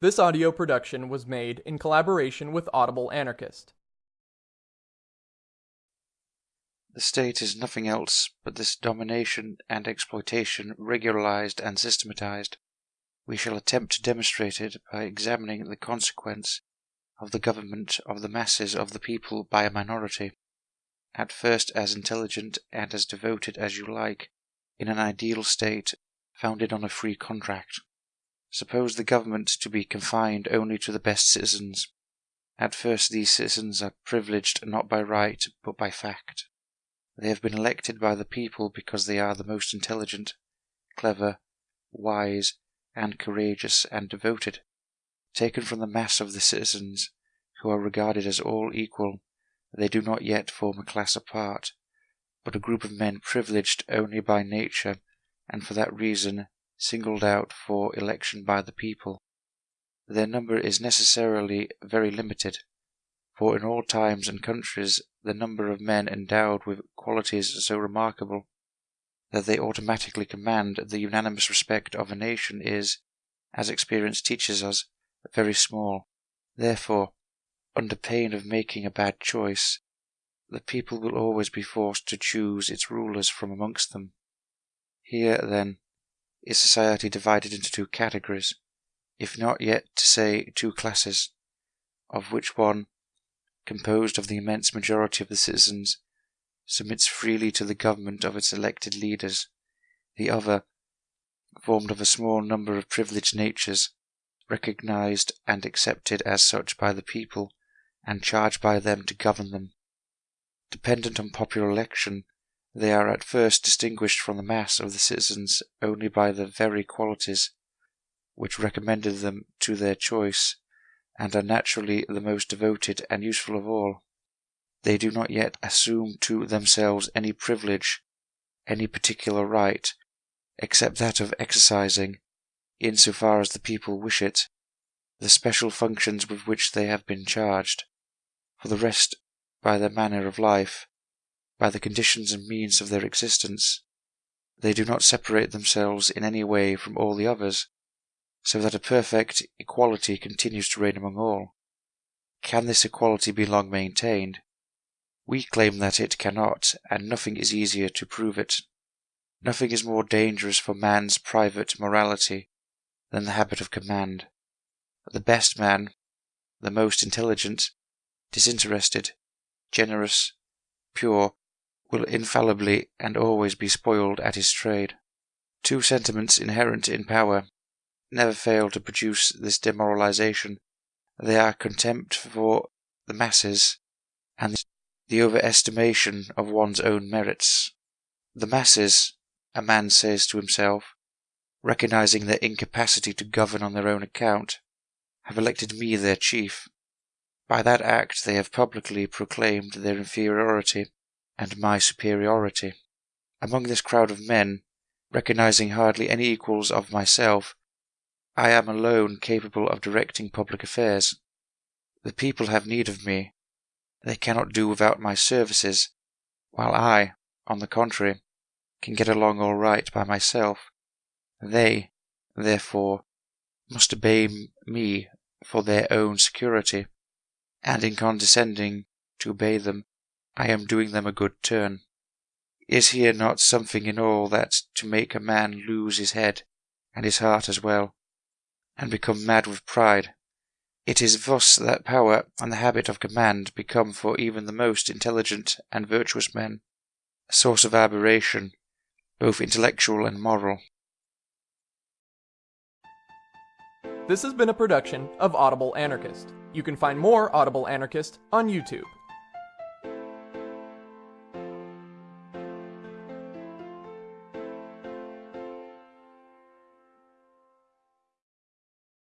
This audio production was made in collaboration with Audible Anarchist. The state is nothing else but this domination and exploitation regularized and systematized. We shall attempt to demonstrate it by examining the consequence of the government of the masses of the people by a minority, at first as intelligent and as devoted as you like, in an ideal state founded on a free contract. Suppose the government to be confined only to the best citizens. At first these citizens are privileged not by right but by fact. They have been elected by the people because they are the most intelligent, clever, wise, and courageous and devoted. Taken from the mass of the citizens, who are regarded as all equal, they do not yet form a class apart, but a group of men privileged only by nature, and for that reason singled out for election by the people. Their number is necessarily very limited, for in all times and countries the number of men endowed with qualities so remarkable that they automatically command the unanimous respect of a nation is, as experience teaches us, very small. Therefore, under pain of making a bad choice, the people will always be forced to choose its rulers from amongst them. Here, then, is society divided into two categories, if not yet to say two classes, of which one, composed of the immense majority of the citizens, submits freely to the government of its elected leaders, the other, formed of a small number of privileged natures, recognized and accepted as such by the people, and charged by them to govern them. Dependent on popular election, they are at first distinguished from the mass of the citizens only by the very qualities which recommended them to their choice, and are naturally the most devoted and useful of all. They do not yet assume to themselves any privilege, any particular right, except that of exercising, in so far as the people wish it, the special functions with which they have been charged. For the rest, by their manner of life, by the conditions and means of their existence. They do not separate themselves in any way from all the others, so that a perfect equality continues to reign among all. Can this equality be long maintained? We claim that it cannot, and nothing is easier to prove it. Nothing is more dangerous for man's private morality than the habit of command. The best man, the most intelligent, disinterested, generous, pure, will infallibly and always be spoiled at his trade. Two sentiments inherent in power never fail to produce this demoralization. They are contempt for the masses and the overestimation of one's own merits. The masses, a man says to himself, recognizing their incapacity to govern on their own account, have elected me their chief. By that act they have publicly proclaimed their inferiority and my superiority. Among this crowd of men, recognizing hardly any equals of myself, I am alone capable of directing public affairs. The people have need of me. They cannot do without my services, while I, on the contrary, can get along all right by myself. They, therefore, must obey me for their own security, and in condescending to obey them, I am doing them a good turn. Is here not something in all that to make a man lose his head, and his heart as well, and become mad with pride? It is thus that power and the habit of command become for even the most intelligent and virtuous men a source of aberration, both intellectual and moral. This has been a production of Audible Anarchist. You can find more Audible Anarchist on YouTube.